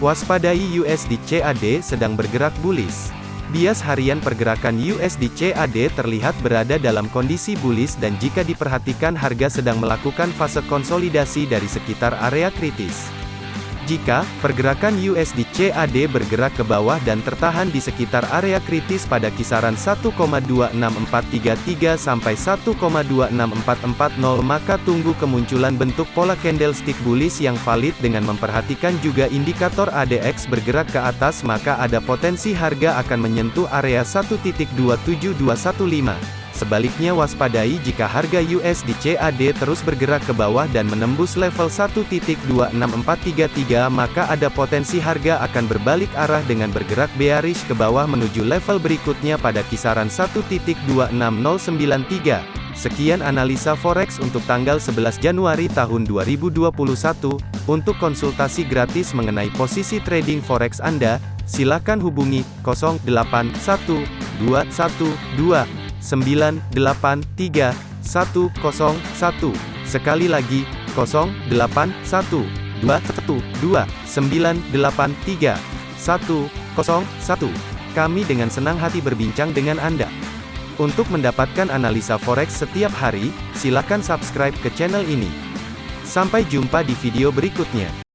Waspadai USD CAD sedang bergerak bullish. Bias harian pergerakan USD CAD terlihat berada dalam kondisi bullish dan jika diperhatikan harga sedang melakukan fase konsolidasi dari sekitar area kritis. Jika pergerakan USD CAD bergerak ke bawah dan tertahan di sekitar area kritis pada kisaran 1,26433 sampai 1,26440 maka tunggu kemunculan bentuk pola candlestick bullish yang valid dengan memperhatikan juga indikator ADX bergerak ke atas maka ada potensi harga akan menyentuh area 1.27215. Sebaliknya waspadai jika harga USD CAD terus bergerak ke bawah dan menembus level 1.26433 maka ada potensi harga akan berbalik arah dengan bergerak bearish ke bawah menuju level berikutnya pada kisaran 1.26093. Sekian analisa forex untuk tanggal 11 Januari tahun 2021. Untuk konsultasi gratis mengenai posisi trading forex Anda, silakan hubungi 081212 983 101. Sekali lagi, 081 212 983 101. Kami dengan senang hati berbincang dengan Anda. Untuk mendapatkan analisa forex setiap hari, silakan subscribe ke channel ini. Sampai jumpa di video berikutnya.